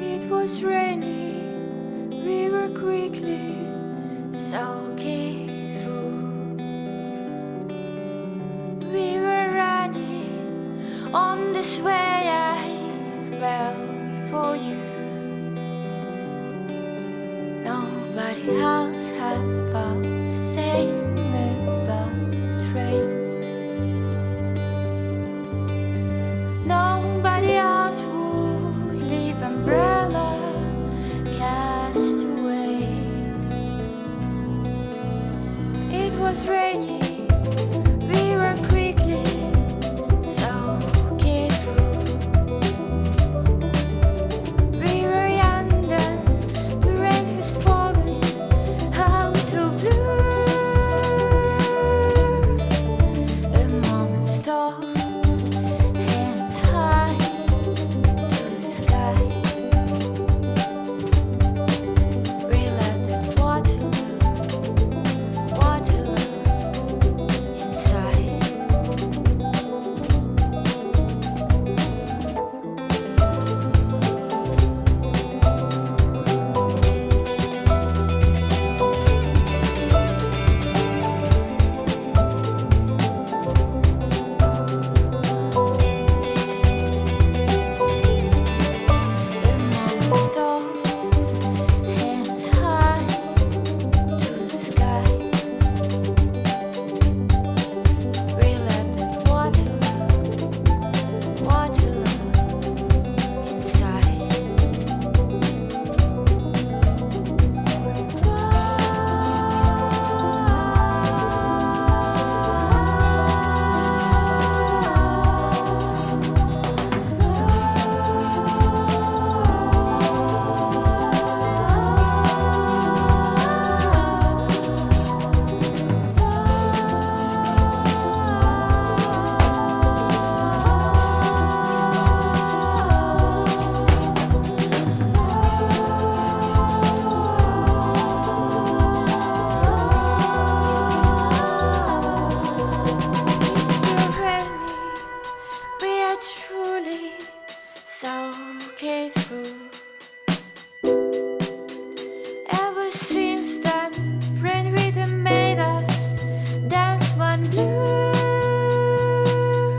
It was rainy, we were quickly soaking through. We were running on this way I fell for you. Nobody else had found